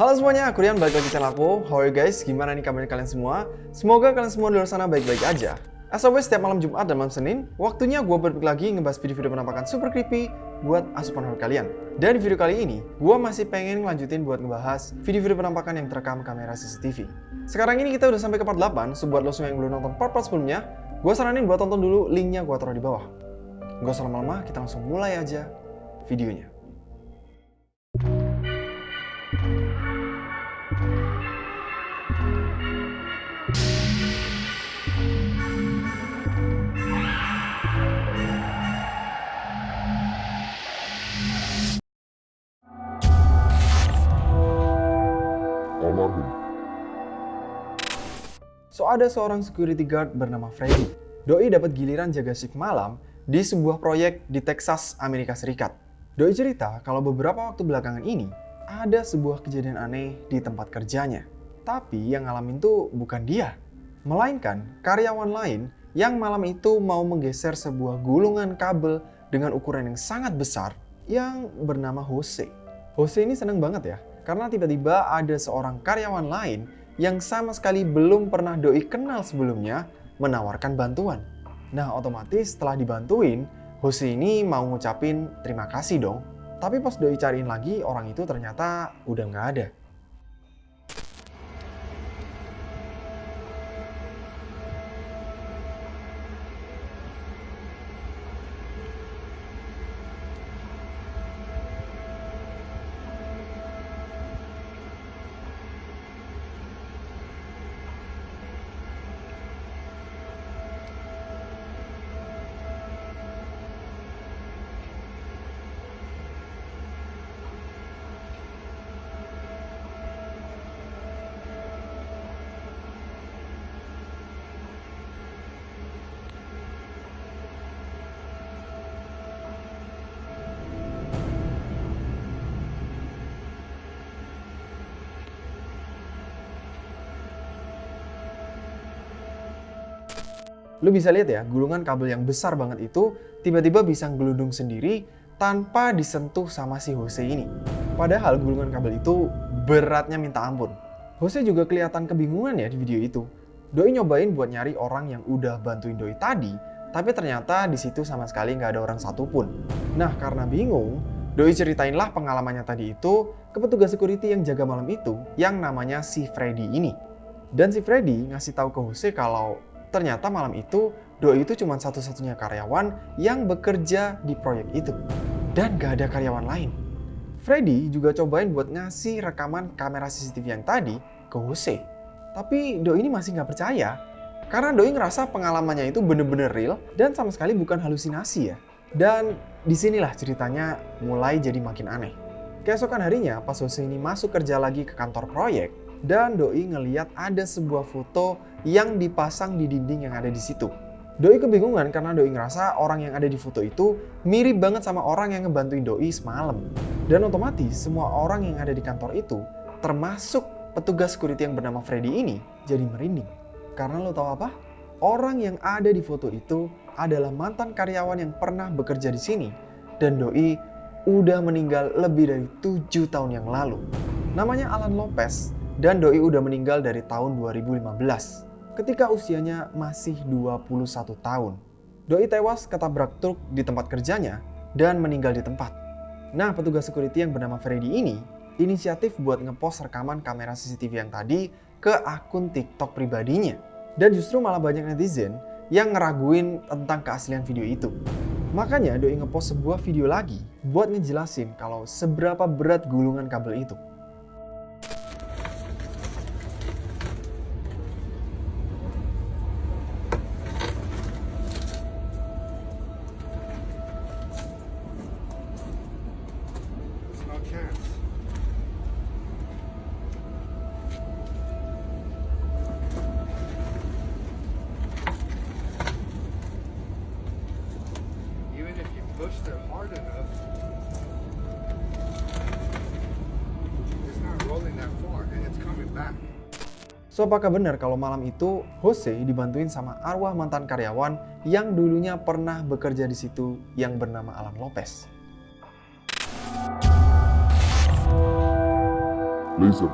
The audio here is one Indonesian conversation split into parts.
Halo semuanya, aku Rian, balik lagi channel aku. How are you guys? Gimana nih kabarnya kalian semua? Semoga kalian semua di luar sana baik-baik aja. As always, setiap malam Jumat dan malam Senin, waktunya gue balik lagi ngebahas video-video penampakan super creepy buat asupan horror kalian. Dan di video kali ini, gue masih pengen ngelanjutin buat ngebahas video-video penampakan yang terekam kamera CCTV. Sekarang ini kita udah sampai ke part 8, so buat lo semua yang belum nonton part-part sebelumnya, gue saranin buat tonton dulu, linknya gue taruh di bawah. Gak usah lama-lama, kita langsung mulai aja videonya. Almarhum. So ada seorang security guard bernama Freddy. Doi dapat giliran jaga shift malam di sebuah proyek di Texas, Amerika Serikat. Doi cerita kalau beberapa waktu belakangan ini ada sebuah kejadian aneh di tempat kerjanya. Tapi yang ngalamin tuh bukan dia, melainkan karyawan lain yang malam itu mau menggeser sebuah gulungan kabel dengan ukuran yang sangat besar yang bernama Jose. Jose ini seneng banget ya, karena tiba-tiba ada seorang karyawan lain yang sama sekali belum pernah doi kenal sebelumnya menawarkan bantuan. Nah otomatis setelah dibantuin, Jose ini mau ngucapin terima kasih dong. Tapi pas doi cariin lagi, orang itu ternyata udah nggak ada. Lu bisa lihat ya, gulungan kabel yang besar banget itu tiba-tiba bisa gelundung sendiri tanpa disentuh sama si Jose ini. Padahal gulungan kabel itu beratnya minta ampun. Jose juga kelihatan kebingungan ya di video itu. Doi nyobain buat nyari orang yang udah bantuin Doi tadi, tapi ternyata di situ sama sekali nggak ada orang satupun. Nah, karena bingung, Doi ceritainlah pengalamannya tadi itu ke petugas security yang jaga malam itu, yang namanya si Freddy ini. Dan si Freddy ngasih tahu ke Jose kalau ternyata malam itu Doi itu cuma satu-satunya karyawan yang bekerja di proyek itu. Dan gak ada karyawan lain. Freddy juga cobain buat ngasih rekaman kamera CCTV yang tadi ke Jose. Tapi Doi ini masih nggak percaya. Karena Doi ngerasa pengalamannya itu bener-bener real dan sama sekali bukan halusinasi ya. Dan di sinilah ceritanya mulai jadi makin aneh. Keesokan harinya pas Jose ini masuk kerja lagi ke kantor proyek, dan Doi ngeliat ada sebuah foto yang dipasang di dinding yang ada di situ. Doi kebingungan karena Doi ngerasa orang yang ada di foto itu mirip banget sama orang yang ngebantuin Doi semalam. Dan otomatis semua orang yang ada di kantor itu, termasuk petugas security yang bernama Freddy ini, jadi merinding. Karena lo tau apa? Orang yang ada di foto itu adalah mantan karyawan yang pernah bekerja di sini. Dan Doi udah meninggal lebih dari tujuh tahun yang lalu. Namanya Alan Lopez dan Doi udah meninggal dari tahun 2015 ketika usianya masih 21 tahun. Doi tewas ketabrak truk di tempat kerjanya dan meninggal di tempat. Nah, petugas security yang bernama Freddy ini inisiatif buat ngepost rekaman kamera CCTV yang tadi ke akun TikTok pribadinya. Dan justru malah banyak netizen yang ngeraguin tentang keaslian video itu. Makanya Doi ngepost sebuah video lagi buat ngejelasin kalau seberapa berat gulungan kabel itu. So apakah benar kalau malam itu Jose dibantuin sama arwah mantan karyawan yang dulunya pernah bekerja di situ yang bernama Alan Lopez? laser.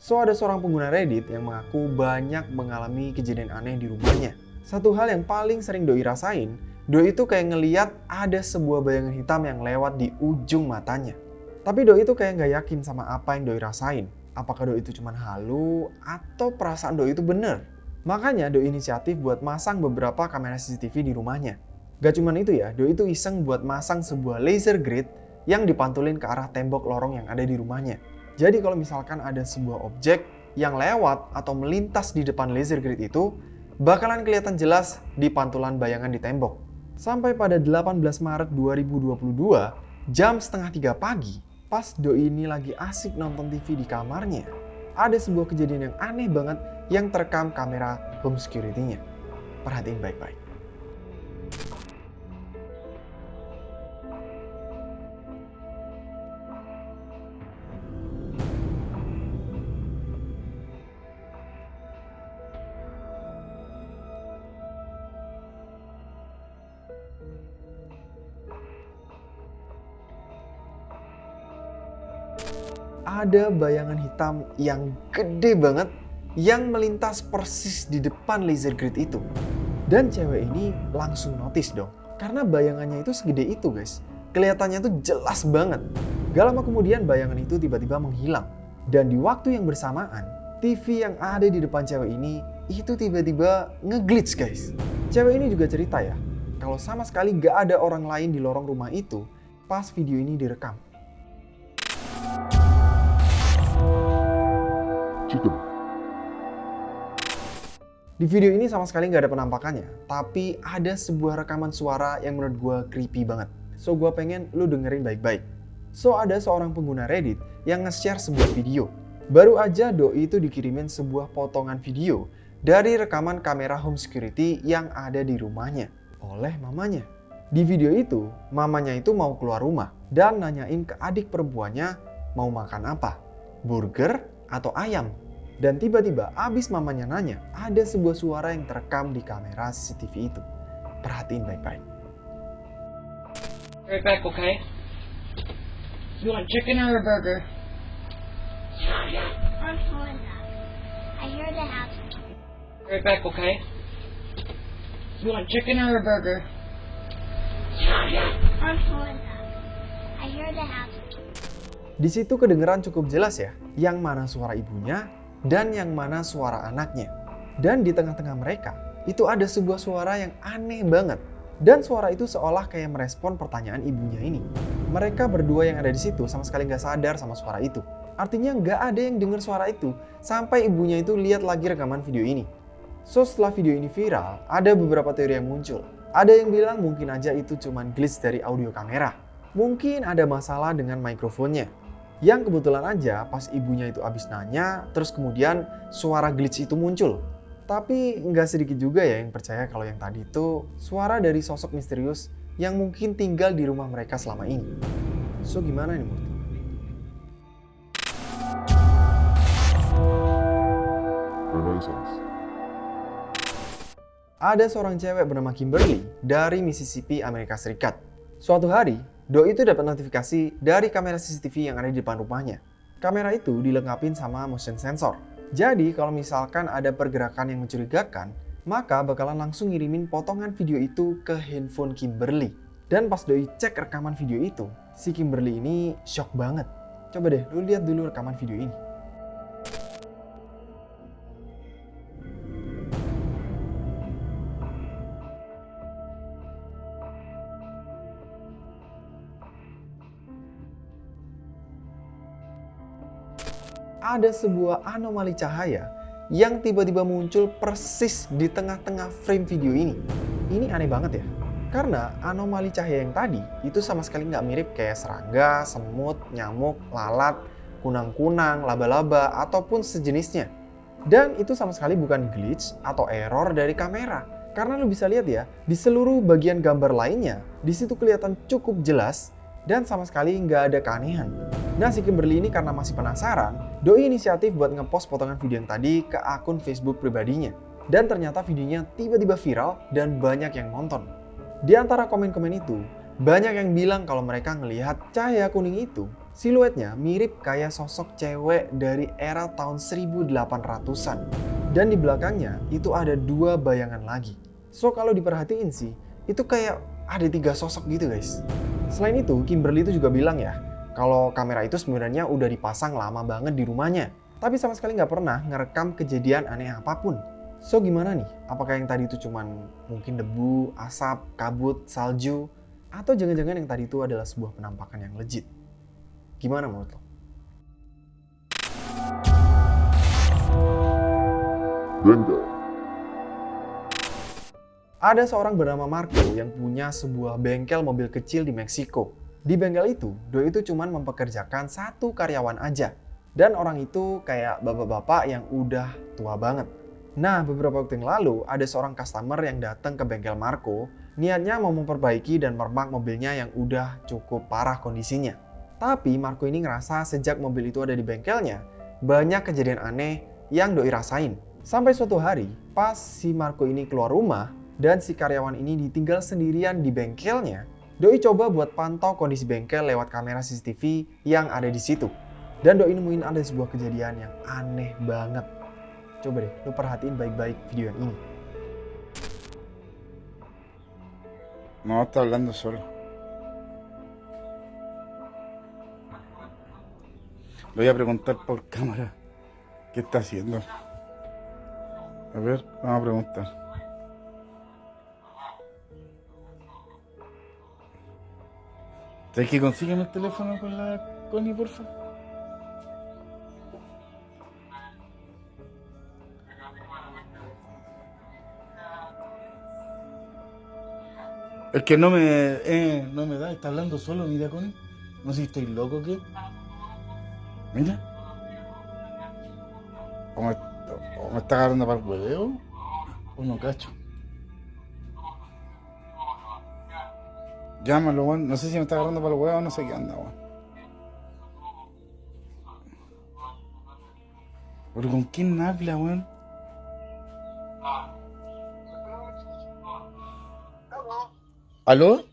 So, ada seorang pengguna Reddit yang mengaku banyak mengalami kejadian aneh di rumahnya. Satu hal yang paling sering Doi rasain, Doi itu kayak ngeliat ada sebuah bayangan hitam yang lewat di ujung matanya. Tapi Doi itu kayak nggak yakin sama apa yang Doi rasain. Apakah Doi itu cuma halu atau perasaan Doi itu bener? Makanya Doi inisiatif buat masang beberapa kamera CCTV di rumahnya. Gak cuma itu ya, Doi itu iseng buat masang sebuah laser grid yang dipantulin ke arah tembok lorong yang ada di rumahnya. Jadi kalau misalkan ada sebuah objek yang lewat atau melintas di depan laser grid itu, bakalan kelihatan jelas di pantulan bayangan di tembok. Sampai pada 18 Maret 2022, jam setengah tiga pagi, pas Doi ini lagi asik nonton TV di kamarnya, ada sebuah kejadian yang aneh banget yang terekam kamera home security-nya. Perhatiin baik-baik. Ada bayangan hitam yang gede banget yang melintas persis di depan laser grid itu. Dan cewek ini langsung notice dong. Karena bayangannya itu segede itu guys. Kelihatannya tuh jelas banget. Gak lama kemudian bayangan itu tiba-tiba menghilang. Dan di waktu yang bersamaan, TV yang ada di depan cewek ini itu tiba-tiba ngeglitch guys. Cewek ini juga cerita ya, kalau sama sekali gak ada orang lain di lorong rumah itu pas video ini direkam. Di video ini sama sekali nggak ada penampakannya, tapi ada sebuah rekaman suara yang menurut gue creepy banget. So gue pengen lu dengerin baik-baik. So ada seorang pengguna Reddit yang nge-share sebuah video. Baru aja Doi itu dikirimin sebuah potongan video dari rekaman kamera home security yang ada di rumahnya oleh mamanya. Di video itu, mamanya itu mau keluar rumah dan nanyain ke adik perempuannya mau makan apa, burger atau ayam. Dan tiba-tiba abis mamanya nanya, ada sebuah suara yang terekam di kamera CCTV itu. Perhatiin baik-baik. Right back, okay? You want chicken or a burger? I'm up. I hear the house. Right back, okay? You want chicken or a burger? I'm up. I hear the house. Di situ kedengeran cukup jelas ya, yang mana suara ibunya dan yang mana suara anaknya. Dan di tengah-tengah mereka, itu ada sebuah suara yang aneh banget. Dan suara itu seolah kayak merespon pertanyaan ibunya ini. Mereka berdua yang ada di situ sama sekali nggak sadar sama suara itu. Artinya nggak ada yang dengar suara itu sampai ibunya itu lihat lagi rekaman video ini. So setelah video ini viral, ada beberapa teori yang muncul. Ada yang bilang mungkin aja itu cuman glitch dari audio kamera. Mungkin ada masalah dengan mikrofonnya. Yang kebetulan aja pas ibunya itu abis nanya, terus kemudian suara glitch itu muncul. Tapi nggak sedikit juga ya yang percaya kalau yang tadi itu suara dari sosok misterius yang mungkin tinggal di rumah mereka selama ini. So gimana nih Murti? Renaissance. Ada seorang cewek bernama Kimberly dari Mississippi, Amerika Serikat. Suatu hari, Doi itu dapat notifikasi dari kamera CCTV yang ada di depan rumahnya. Kamera itu dilengkapi sama motion sensor. Jadi kalau misalkan ada pergerakan yang mencurigakan, maka bakalan langsung ngirimin potongan video itu ke handphone Kimberly. Dan pas Doi cek rekaman video itu, si Kimberly ini shock banget. Coba deh, lu lihat dulu rekaman video ini. Ada sebuah anomali cahaya yang tiba-tiba muncul persis di tengah-tengah frame video ini. Ini aneh banget ya, karena anomali cahaya yang tadi itu sama sekali nggak mirip kayak serangga, semut, nyamuk, lalat, kunang-kunang, laba-laba, ataupun sejenisnya. Dan itu sama sekali bukan glitch atau error dari kamera. Karena lu bisa lihat ya, di seluruh bagian gambar lainnya, di situ kelihatan cukup jelas dan sama sekali nggak ada keanehan. Nah si Kimberly ini karena masih penasaran, Doi inisiatif buat ngepost potongan video yang tadi ke akun Facebook pribadinya. Dan ternyata videonya tiba-tiba viral dan banyak yang nonton. Di antara komen-komen itu, banyak yang bilang kalau mereka ngelihat cahaya kuning itu Siluetnya mirip kayak sosok cewek dari era tahun 1800-an. Dan di belakangnya itu ada dua bayangan lagi. So kalau diperhatiin sih, itu kayak ada tiga sosok gitu guys. Selain itu, Kimberly itu juga bilang ya, kalau kamera itu sebenarnya udah dipasang lama banget di rumahnya. Tapi sama sekali nggak pernah ngerekam kejadian aneh apa pun. So gimana nih? Apakah yang tadi itu cuman mungkin debu, asap, kabut, salju? Atau jangan-jangan yang tadi itu adalah sebuah penampakan yang legit? Gimana menurut lo? Bengal. Ada seorang bernama Marco yang punya sebuah bengkel mobil kecil di Meksiko. Di bengkel itu, Doi itu cuma mempekerjakan satu karyawan aja. Dan orang itu kayak bapak-bapak yang udah tua banget. Nah, beberapa waktu yang lalu ada seorang customer yang datang ke bengkel Marco, niatnya mau memperbaiki dan mermak mobilnya yang udah cukup parah kondisinya. Tapi Marco ini ngerasa sejak mobil itu ada di bengkelnya, banyak kejadian aneh yang Doi rasain. Sampai suatu hari, pas si Marco ini keluar rumah, dan si karyawan ini ditinggal sendirian di bengkelnya, Doi coba buat pantau kondisi bengkel lewat kamera CCTV yang ada di situ. Dan Doi nemuin ada sebuah kejadian yang aneh banget. Coba deh, lu perhatiin baik-baik video yang ini. No, está hablando solo. Le voy a preguntar por cámara qué está haciendo. A ver, vamos a preguntar. ¿Sabes que consígueme el teléfono con la Connie, porfa? Es que no me, eh, no me da, está hablando solo, mira Connie. No sé si estoy loco o qué. Mira. O me, o me está agarrando para el hueveo. O no cacho. Llámalo, weón. No sé si me está agarrando para el huevo o no sé qué anda, weón. Pero con quién habla, weón. ¿Aló?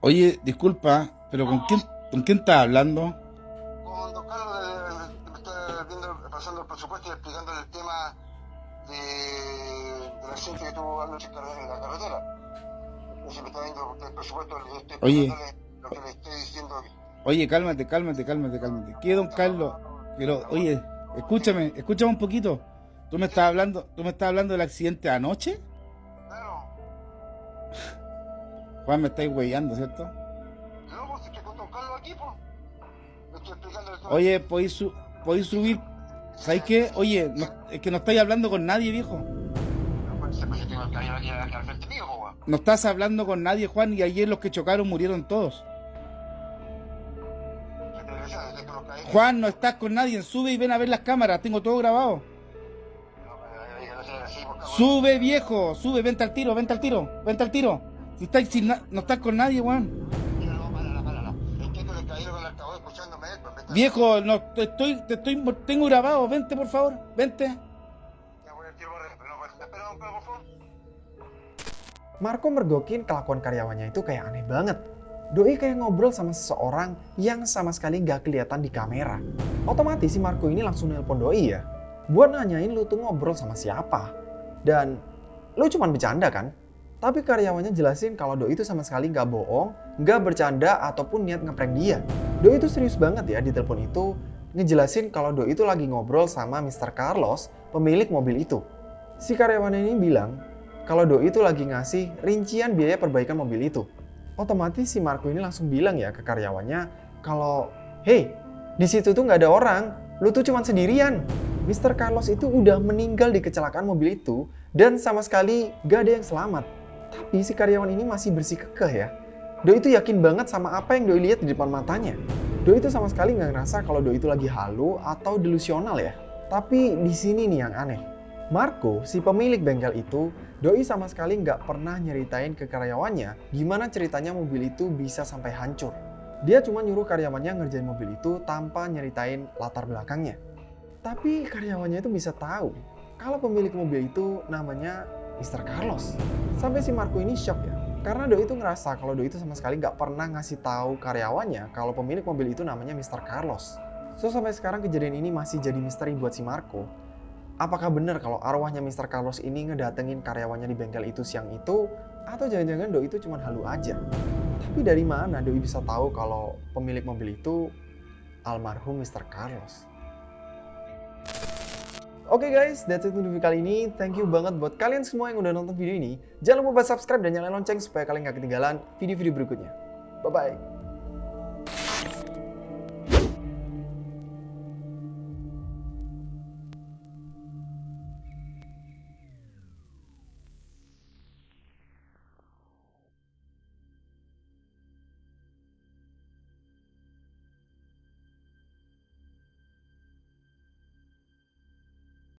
Oye, disculpa, pero ¿con quién, con quién estás hablando? Oye. explicándole lo que le estoy diciendo. Oye, cálmate, cálmate, cálmate, cálmate. ¿Qué, don Carlos? Pero, oye, escúchame, escúchame un poquito. ¿Tú me estás hablando, tú me estás hablando del accidente de anoche? Claro, Juan, me estáis huellando, ¿cierto? no, pues estoy con don Carlos aquí, pues. Estoy explicando. Oye, ¿podéis, su- podéis subir? ¿Sabes qué? Oye, no- es que no estáis hablando con nadie, viejo. No estás hablando con nadie, Juan, y ayer los que chocaron murieron todos. Juan, no estás con nadie, sube y ven a ver las cámaras, tengo todo grabado. Sube, viejo, sube, vente al tiro, vente al tiro, vente al tiro. Si estáis sin no estás con nadie, Juan. Viejo, no te estoy, te estoy, tengo grabado, vente por favor, vente. Ya voy al tiro, pero por favor. Marco mergokin kelakuan karyawannya itu kayak aneh banget. Doi kayak ngobrol sama seseorang yang sama sekali gak kelihatan di kamera. Otomatis si Marco ini langsung nelpon Doi ya. Buat nanyain lu tuh ngobrol sama siapa. Dan lu cuman bercanda kan? Tapi karyawannya jelasin kalau Doi itu sama sekali gak bohong, gak bercanda ataupun niat ngeprank dia. Doi itu serius banget ya di telepon itu ngejelasin kalau Doi itu lagi ngobrol sama Mr. Carlos, pemilik mobil itu. Si karyawannya ini bilang kalau Doi itu lagi ngasih rincian biaya perbaikan mobil itu. Otomatis si Marco ini langsung bilang ya ke karyawannya kalau, hey, di situ tuh nggak ada orang, lu tuh cuma sendirian. Mr. Carlos itu udah meninggal di kecelakaan mobil itu dan sama sekali gak ada yang selamat. Tapi si karyawan ini masih bersikukuh ya. Doi itu yakin banget sama apa yang Doi lihat di depan matanya. Doi itu sama sekali nggak ngerasa kalau Doi itu lagi halu atau delusional ya. Tapi di sini nih yang aneh. Marco, si pemilik bengkel itu, Doi sama sekali nggak pernah nyeritain ke karyawannya gimana ceritanya mobil itu bisa sampai hancur. Dia cuma nyuruh karyawannya ngerjain mobil itu tanpa nyeritain latar belakangnya. Tapi karyawannya itu bisa tahu kalau pemilik mobil itu namanya Mr. Carlos. Sampai si Marco ini shock ya. Karena Doi itu ngerasa kalau Doi itu sama sekali nggak pernah ngasih tahu karyawannya kalau pemilik mobil itu namanya Mr. Carlos. So sampai sekarang kejadian ini masih jadi misteri buat si Marco. Apakah benar kalau arwahnya Mr. Carlos ini ngedatengin karyawannya di bengkel itu siang itu? Atau jangan-jangan Doi itu cuma halu aja? Tapi dari mana Doi bisa tahu kalau pemilik mobil itu almarhum Mr. Carlos? Oke guys, that's it untuk video kali ini. Thank you banget buat kalian semua yang udah nonton video ini. Jangan lupa subscribe dan nyalain lonceng supaya kalian gak ketinggalan video-video berikutnya. Bye-bye.